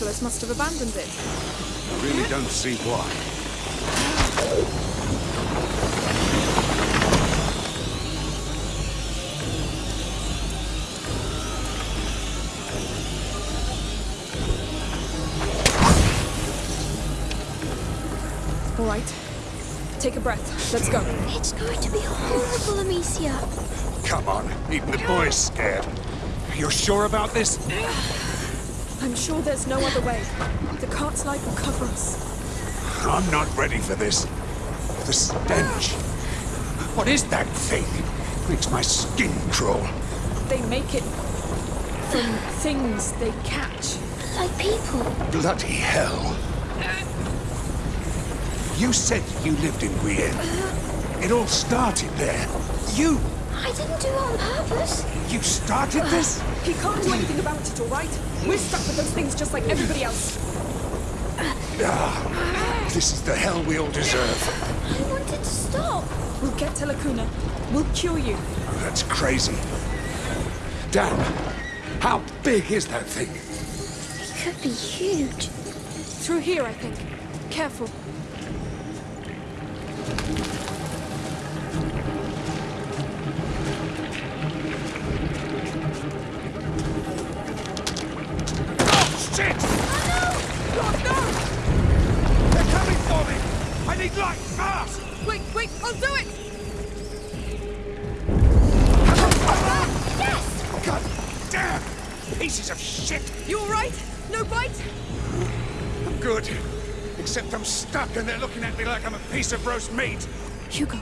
Nicholas must have abandoned it. I really don't see why. All right. Take a breath. Let's go. It's going to be horrible, Amicia. Come on, even the boy's scared. You're sure about this? I'm sure there's no other way. The cart slide will cover us. I'm not ready for this. The stench. What is that thing? It Makes my skin crawl. They make it from things they catch. Like people. Bloody hell. You said you lived in Guyenne. Uh-huh. It all started there. You, I didn't do it on purpose. you started this? He can't do anything about it, all right? We're stuck with those things just like everybody else. Ah, this is the hell we all deserve. I wanted to stop. We'll get to La Cuna. We'll cure you. Oh, that's crazy. Dan, how big is that thing? It could be huge. Through here, I think. Careful. Stuck and they're looking at me like I'm a piece of roast meat. Hugo,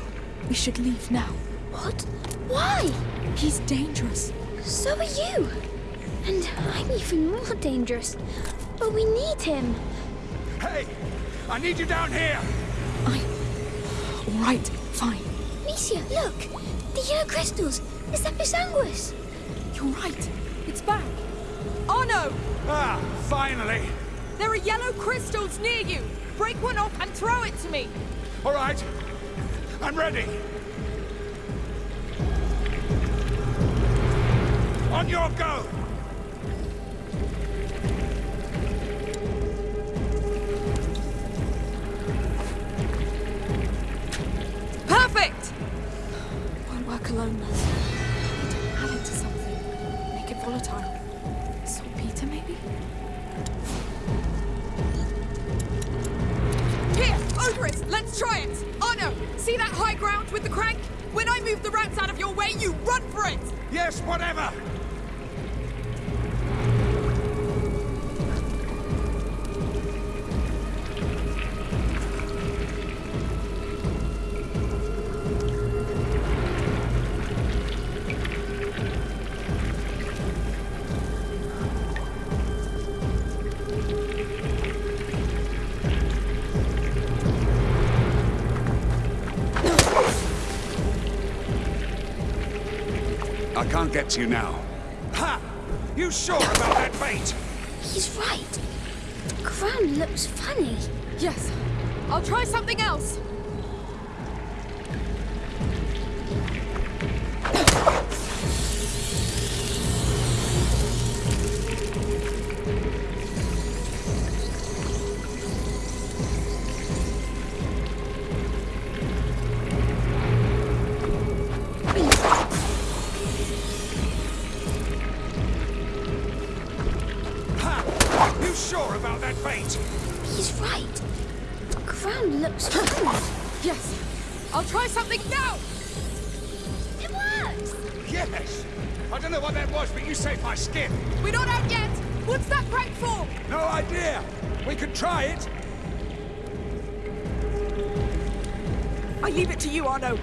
we should leave now. What? Why? He's dangerous. So are you. And I'm even more dangerous. But we need him. Hey! I need you down here! I... All right, fine. Amicia, look! The yellow crystals! It's Episanguis! You're right. It's back. Oh no! Ah, finally! There are yellow crystals near you! Break one off and throw it to me! All right. I'm ready. On your go! Perfect! Won't work alone, Liz. Need to add it to something. Make it volatile. Saltpeter, maybe? Let's try it! Oh no! See that high ground with the crank? When I move the rats out of your way, you run for it! Yes, whatever! I can't get to you now. Ha! You sure about that bait? He's right. The ground looks funny. Yes. I'll try something else. Arnaud.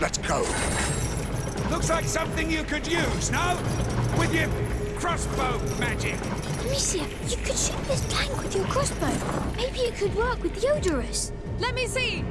Let's go. Looks like something you could use, no? With your crossbow magic. Amicia, you could shoot this plank with your crossbow. Maybe it could work with the Odoris. Let me see!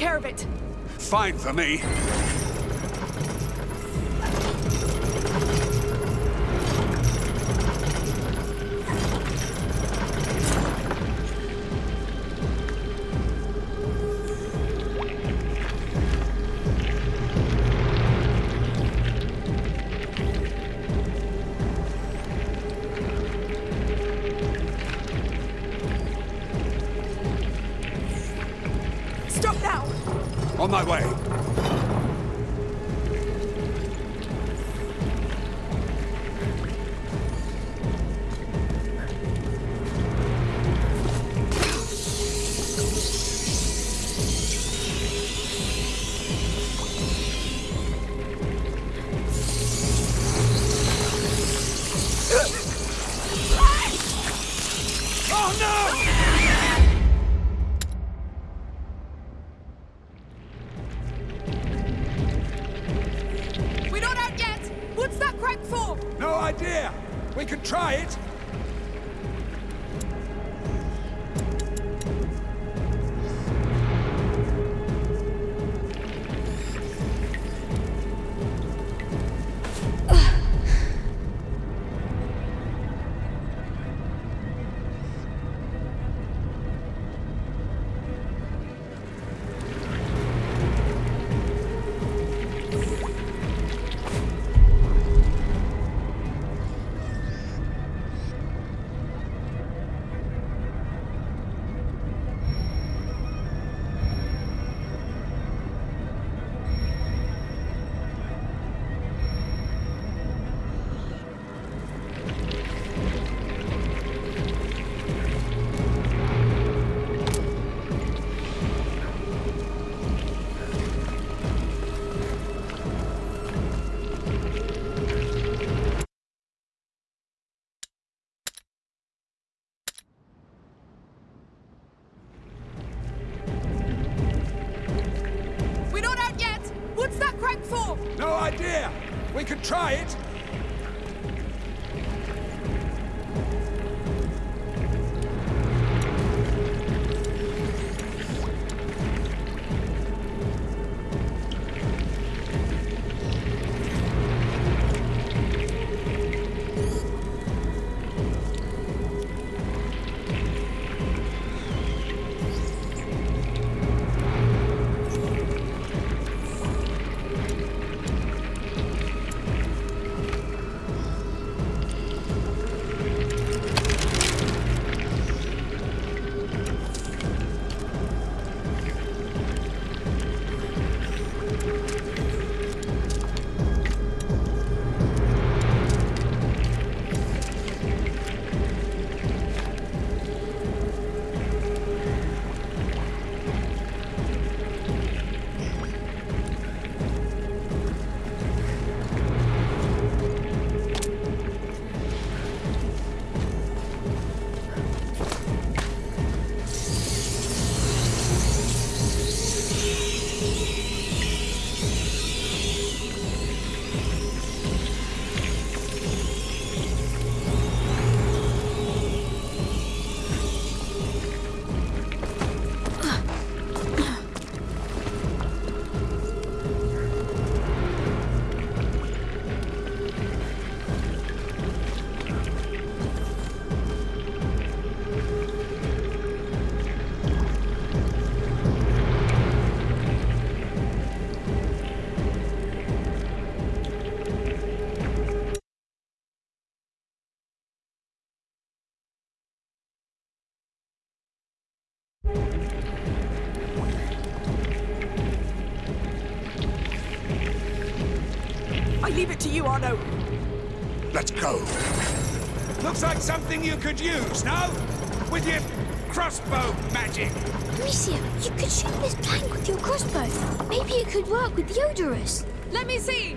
care of it. Fine for me. We could try it. Leave it to you, Arnaud. Let's go. Looks like something you could use, no? With your crossbow magic. Amicia, you could shoot this plank with your crossbow. Maybe it could work with the Odoris. Let me see.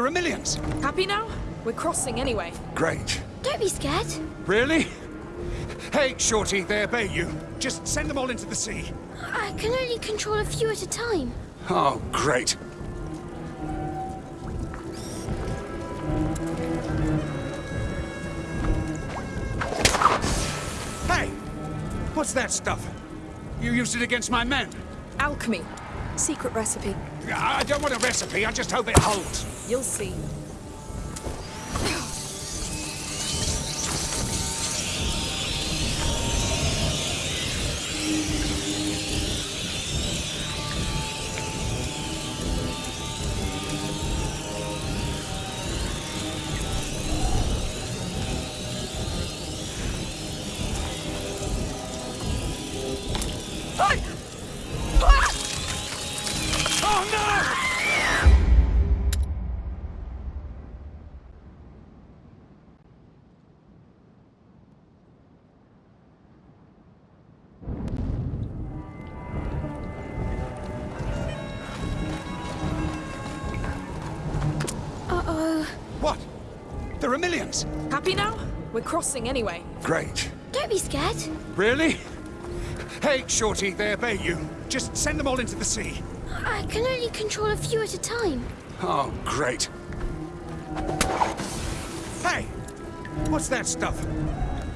There are millions. Happy now? We're crossing anyway. Great. Don't be scared. Really? Hey, Shorty, they obey you. Just send them all into the sea. I can only control a few at a time. Oh, great. Hey! What's that stuff? You used it against my men. Alchemy. Secret recipe. I don't want a recipe, I just hope it holds. You'll see. Crossing anyway. Great. Don't be scared. Really? Hey, Shorty, they obey you. Just send them all into the sea. I can only control a few at a time. Oh, great. Hey! What's that stuff?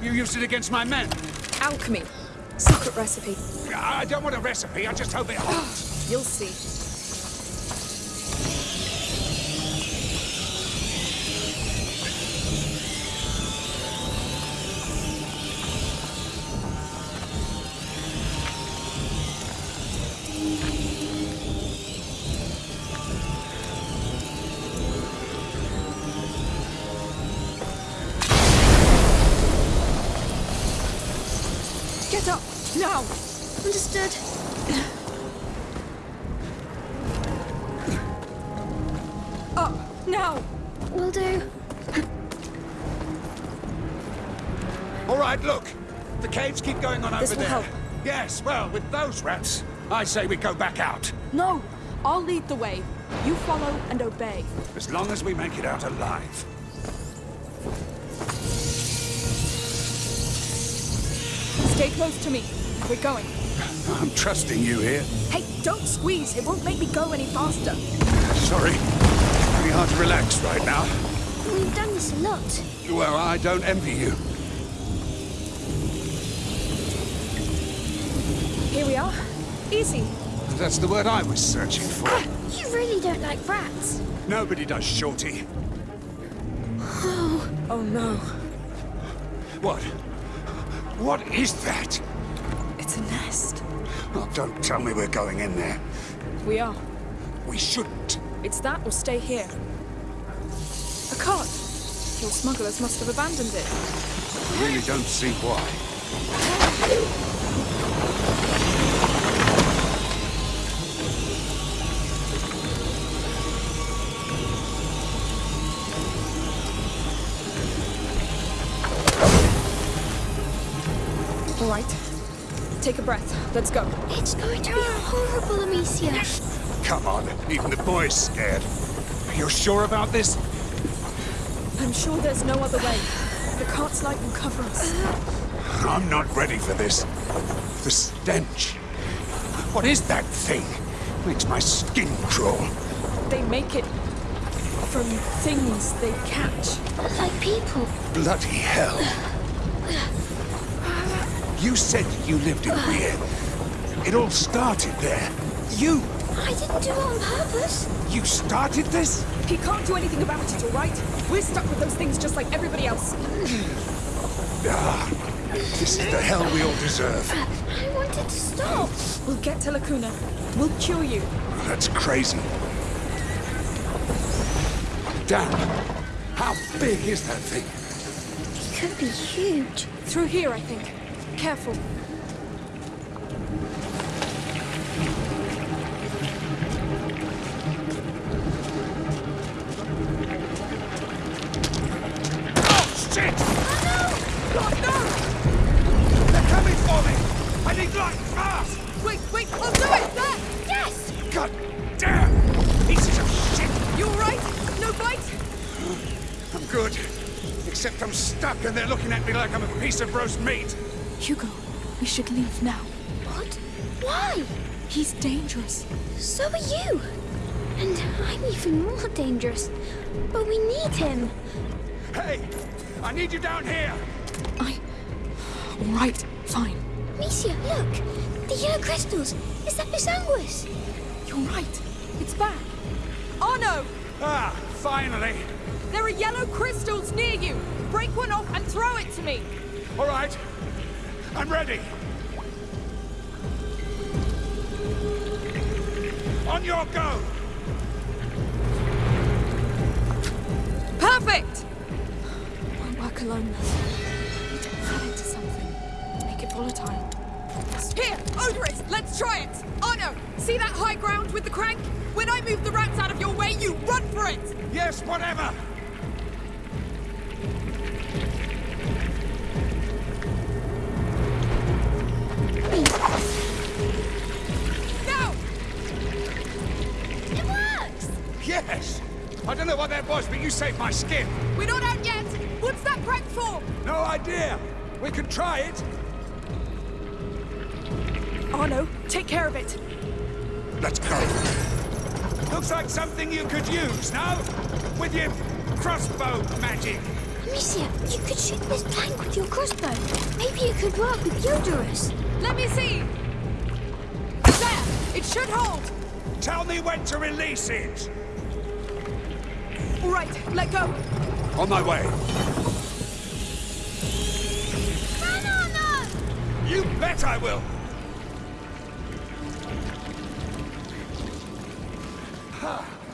You used it against my men. Alchemy. Secret recipe. I don't want a recipe, I just hope it holds. You'll see. Yes, well, with those rats, I say we go back out. No! I'll lead the way. You follow and obey. As long as we make it out alive. Stay close to me. We're going. I'm trusting you here. Hey, don't squeeze. It won't make me go any faster. Sorry. It's Pretty hard to relax right now. We've done this a lot. Well, I don't envy you. Here we are. Easy. That's the word I was searching for. Ah, you really don't like rats. Nobody does, Shorty. Oh. oh no. What? What is that? It's a nest. Oh, don't tell me we're going in there. We are. We shouldn't. It's that or stay here. A cart. Your smugglers must have abandoned it. I really don't see why. Let's go. It's going to be horrible, Amicia. Come on, even the boy's scared. Are You're sure about this? I'm sure there's no other way. The cart's light will cover us. Uh-huh. I'm not ready for this. The stench. What is that thing? Makes my skin crawl. They make it from things they catch. Like people. Bloody hell. You said you lived in uh-huh. Weir. It all started there. You, I didn't do it on purpose. you started this? He can't do anything about it, all right? We're stuck with those things just like everybody else. Ah, this is the hell we all deserve. I wanted to stop. We'll get to La Cuna. We'll cure you. That's crazy. Damn! how big is that thing? It could be huge. Through here, I think. Careful. Piece of roast meat. Hugo, we should leave now. What? Why? He's dangerous. So are you. And I'm even more dangerous. But we need him. Hey! I need you down here! I... All right, fine. Amicia, look! The yellow crystals! Is that Bisanguis? You're right. It's back. Arnaud! Ah, finally! There are yellow crystals near you! Break one off and throw it to me! All right. I'm ready. On your go! Perfect! Won't work alone, though. Need to add it to something. Make it volatile. Here, Odoris, let's try it! Arnaud, see that high ground with the crank? When I move the rats out of your way, you run for it! Yes, whatever! You saved my skin. We're not out yet! What's that crank for? No idea. We can try it. Arnaud, take care of it. Let's go. Looks like something you could use, no? With your crossbow magic. Amicia, you could shoot this plank with your crossbow. Maybe it could work with Odoris. Let me see! There! It should hold! Tell me when to release it. All right, let go. On my way. Banana! You bet I will.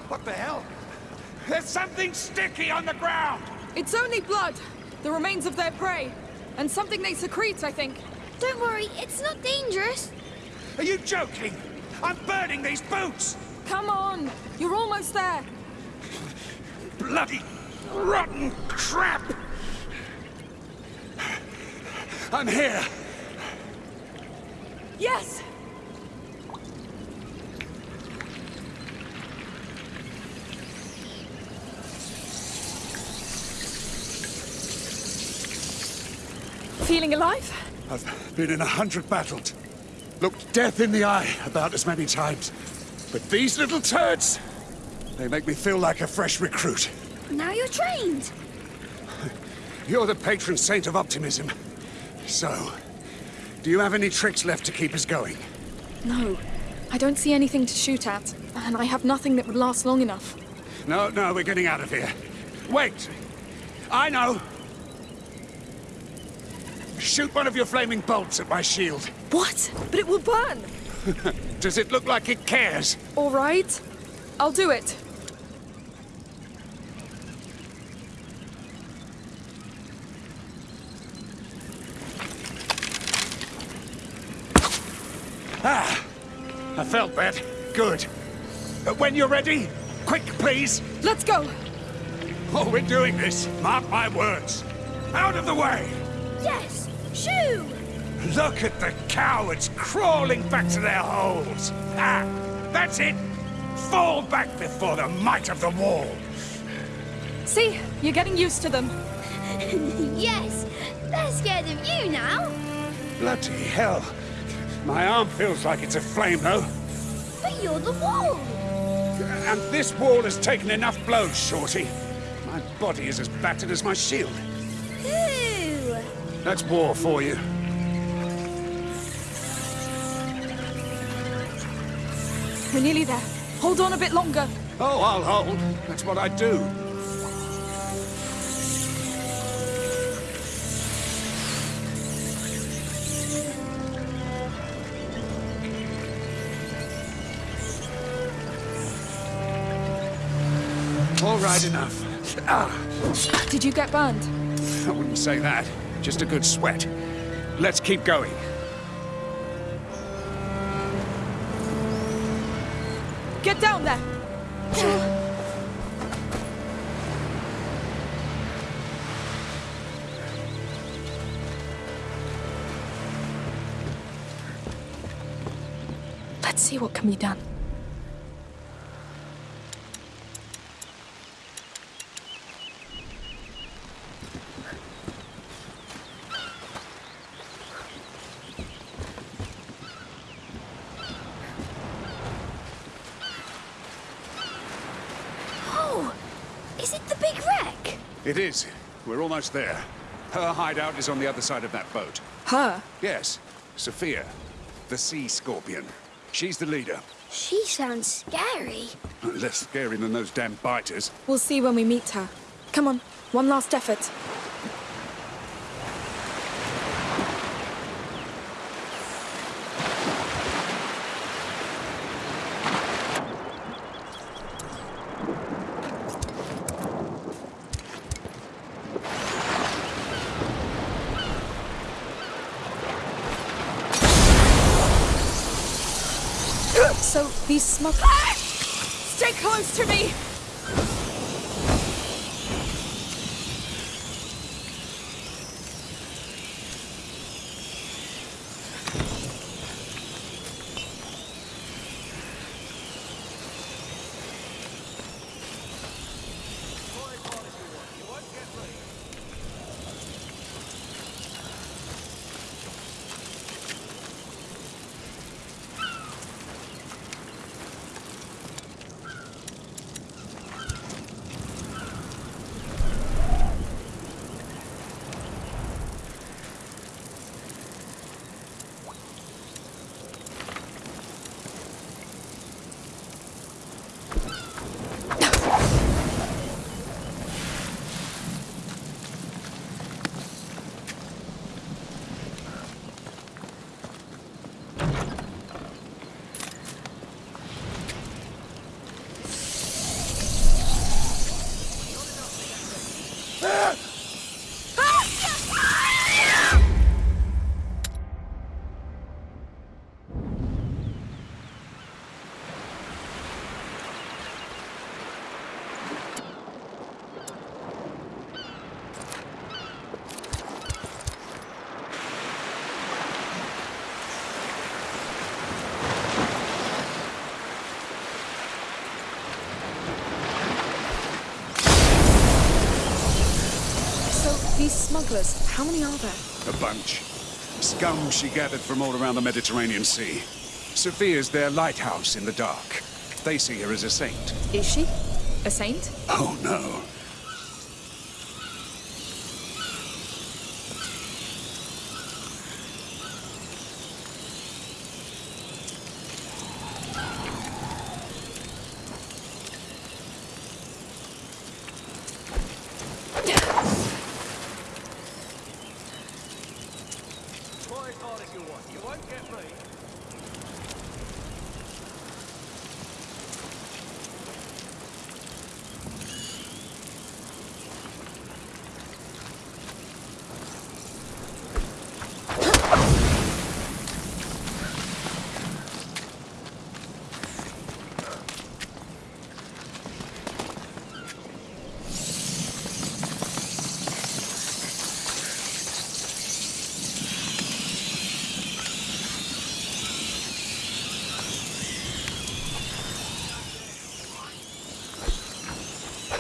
What the hell? There's something sticky on the ground. It's only blood. The remains of their prey. And something they secrete, I think. Don't worry, it's not dangerous. Are you joking? I'm burning these boots. Come on! You're almost there! Bloody rotten crap. I'm here. Yes! Feeling alive? I've been in a hundred battles. Looked death in the eye about as many times. But these little turds, they make me feel like a fresh recruit. Now you're trained. You're the patron saint of optimism. So, do you have any tricks left to keep us going? No. I don't see anything to shoot at, and I have nothing that would last long enough. No, no, we're getting out of here. Wait! I know! Shoot one of your flaming bolts at my shield. What? But it will burn! Does it look like it cares? All right. I'll do it. Ah! I felt that. Good. Uh, When you're ready, quick, please. Let's go. Oh, we're doing this. Mark my words. Out of the way! Yes! Shoo! Look at the cowards crawling back to their holes. Ah, that's it. Fall back before the might of the wall. See, you're getting used to them. yes! They're scared of you now! Bloody hell. My arm feels like it's aflame, though. But you're the wall! And this wall has taken enough blows, Shorty. My body is as battered as my shield. Ooh! That's war for you. We're nearly there. Hold on a bit longer. Oh, I'll hold. That's what I do. All right, enough. Ah, Did you get burned? I wouldn't say that. Just a good sweat. Let's keep going. Get down there. Let's see what can be done. Big wreck? It is. We're almost there. Her hideout is on the other side of that boat. Her? Yes, Sophia, the sea scorpion. She's the leader. She sounds scary. Less scary than those damn biters. We'll see when we meet her. Come on, one last effort. So, these smug... Stay close to me! So, these smugglers, how many are there? A bunch. Scum she gathered from all around the Mediterranean Sea. Sophia's their lighthouse in the dark. They see her as a saint. Is she? A saint? Oh no.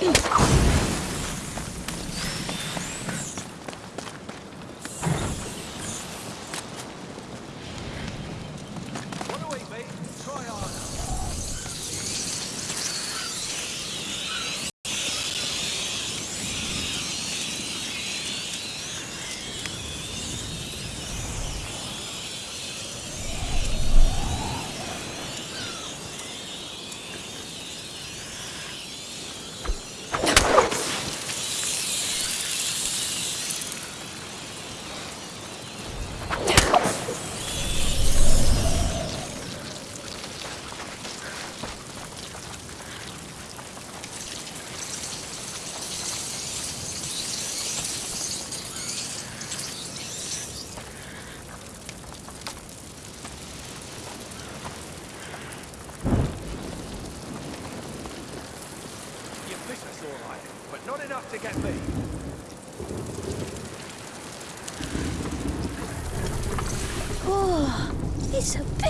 Peace.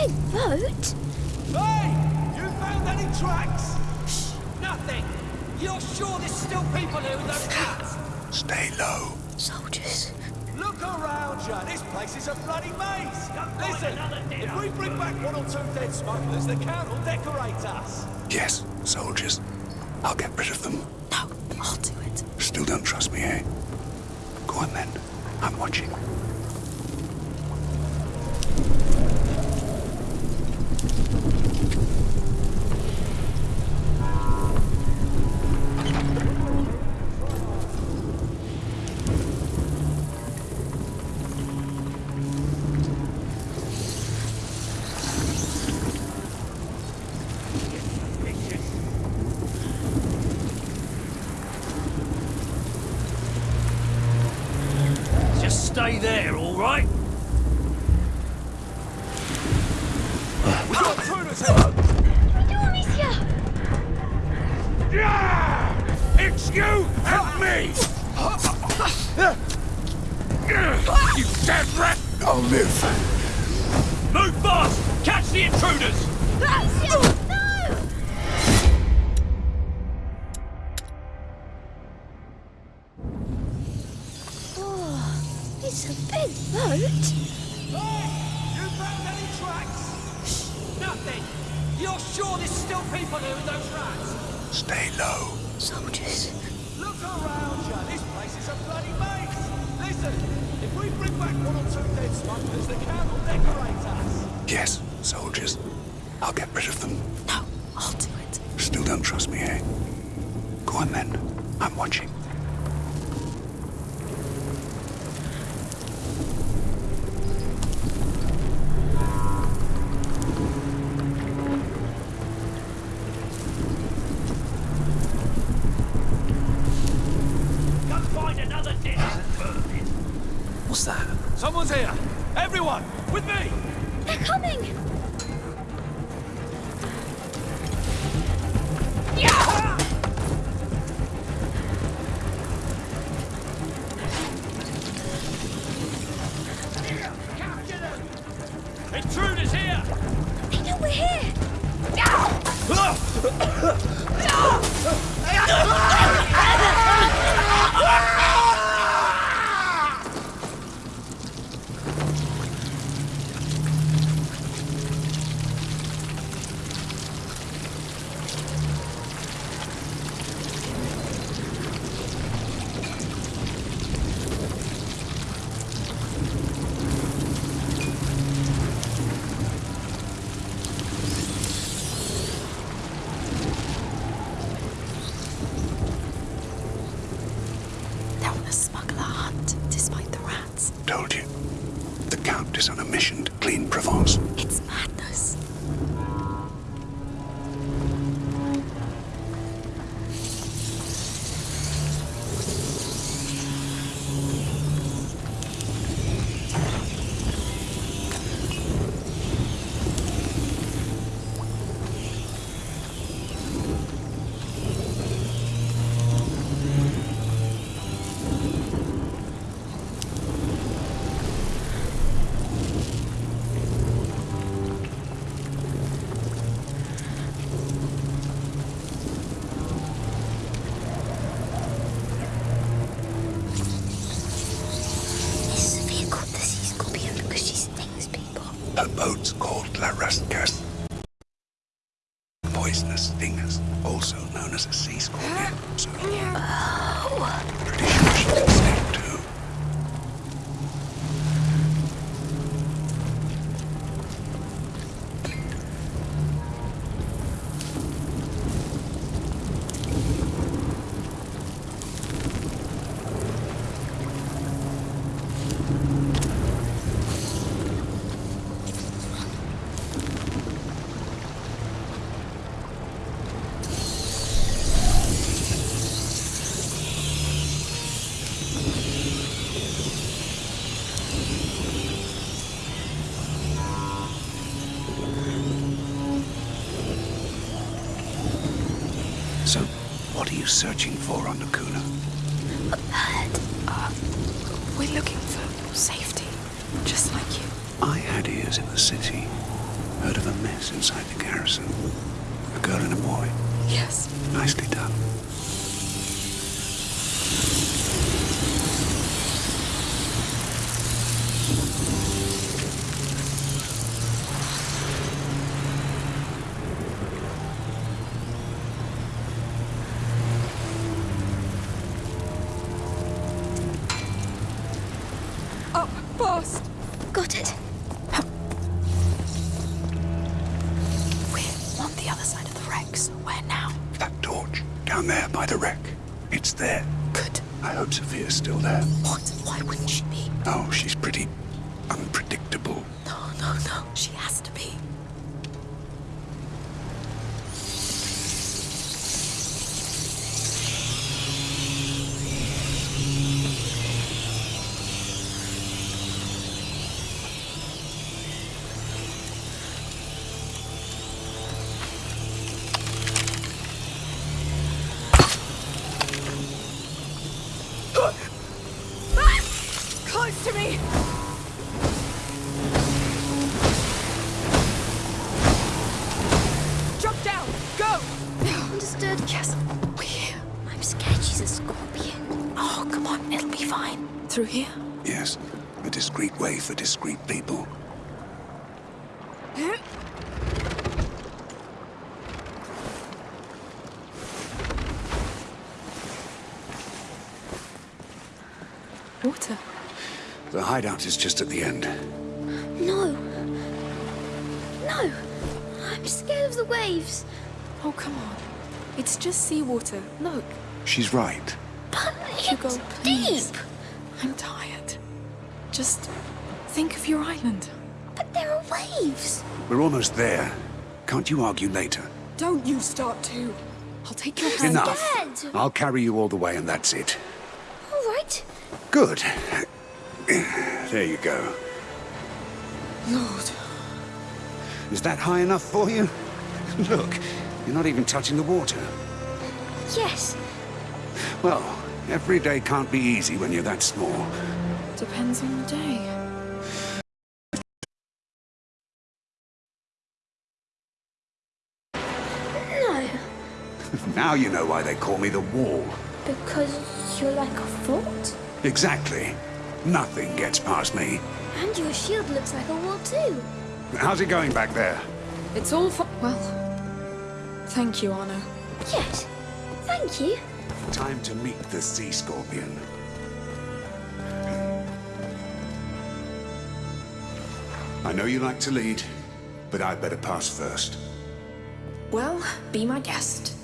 Big boat. Hey! You found any tracks? Shh! Nothing! You're sure there's still people here in those huts? Stay low. Soldiers. Look around you. This place is a bloody maze. Listen, if we bring back one or two dead smugglers, the count will decorate us. Yes, soldiers. I'll get rid of them. No, I'll do it. Still don't trust me, eh? Go on then. I'm watching. I'll live. Move fast! Catch the intruders! Amicia! No! Oh, it's a big boat. Hey! You found any tracks? Nothing! You're sure there's still people here in those rats? Stay low. Soldiers. Look around you. This place is a bloody maze. Listen, if we bring back one or two dead smugglers, the count will decorate us. Yes, soldiers. I'll get rid of them. No, I'll do it. Still don't trust me, eh? Go on then. I'm watching. I know we're here! No! no! So, what are you searching for on La Cuna? A bird. Uh, we're looking for safety, just like you. I had ears in the city. Heard of a mess inside the garrison. A girl and a boy. Yes. Nicely done. Through here? Yes, a discreet way for discreet people. Water. The hideout is just at the end. No. No. I'm scared of the waves. Oh, come on. It's just seawater. Look. She's right. But Hugo, it's please. deep. I'm tired. Just think of your island. But there are waves. We're almost there. Can't you argue later? Don't you start too. I'll take your hand. Enough. Dad. I'll carry you all the way and that's it. All right. Good. There you go. Lord. Is that high enough for you? Look, you're not even touching the water. Yes. Well, every day can't be easy when you're that small. Depends on the day. No. Now you know why they call me the Wall. Because you're like a fort. Exactly. Nothing gets past me. And your shield looks like a wall too. How's it going back there? It's all for. Well, thank you, Anna. Yes. Thank you. Time to meet the sea scorpion. I know you like to lead, but I'd better pass first. Well, be my guest.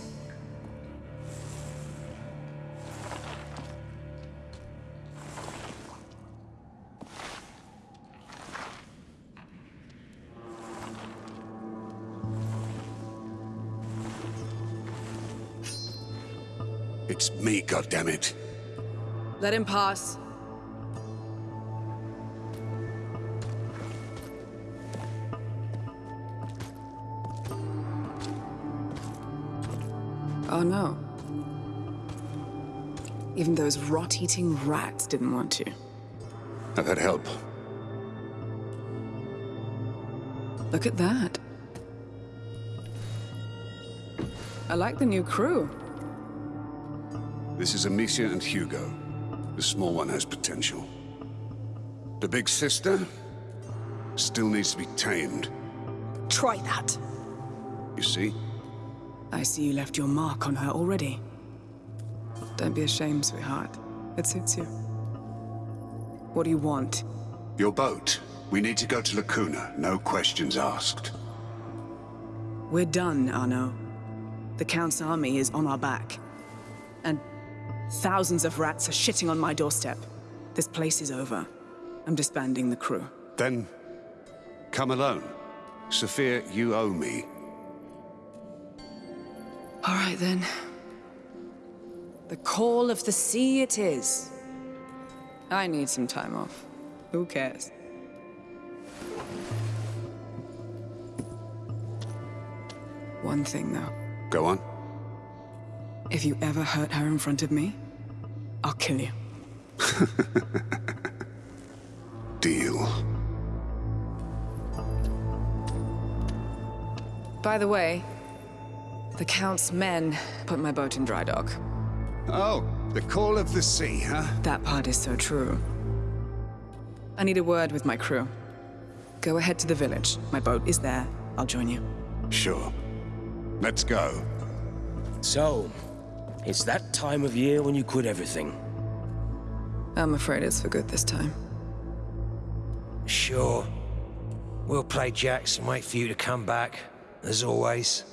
It's me, goddammit. Let him pass. Oh no. Even those rot-eating rats didn't want to. I've had help. Look at that. I like the new crew. This is Amicia and Hugo. The small one has potential. The big sister still needs to be tamed. Try that. You see? I see you left your mark on her already. Don't be ashamed, sweetheart. It suits you. What do you want? Your boat. We need to go to La Cuna, no questions asked. We're done, Arnaud. The Count's army is on our back. And thousands of rats are shitting on my doorstep. This place is over. I'm disbanding the crew. Then, come alone. Sophia, you owe me. All right, then. The call of the sea it is. I need some time off. Who cares? One thing, though. Go on. If you ever hurt her in front of me, I'll kill you. Deal. By the way, the Count's men put my boat in dry dock. Oh, the call of the sea, huh? That part is so true. I need a word with my crew. Go ahead to the village. My boat is there. I'll join you. Sure. Let's go. So, it's that time of year when you quit everything. I'm afraid it's for good this time. Sure. We'll play jacks and wait for you to come back, as always.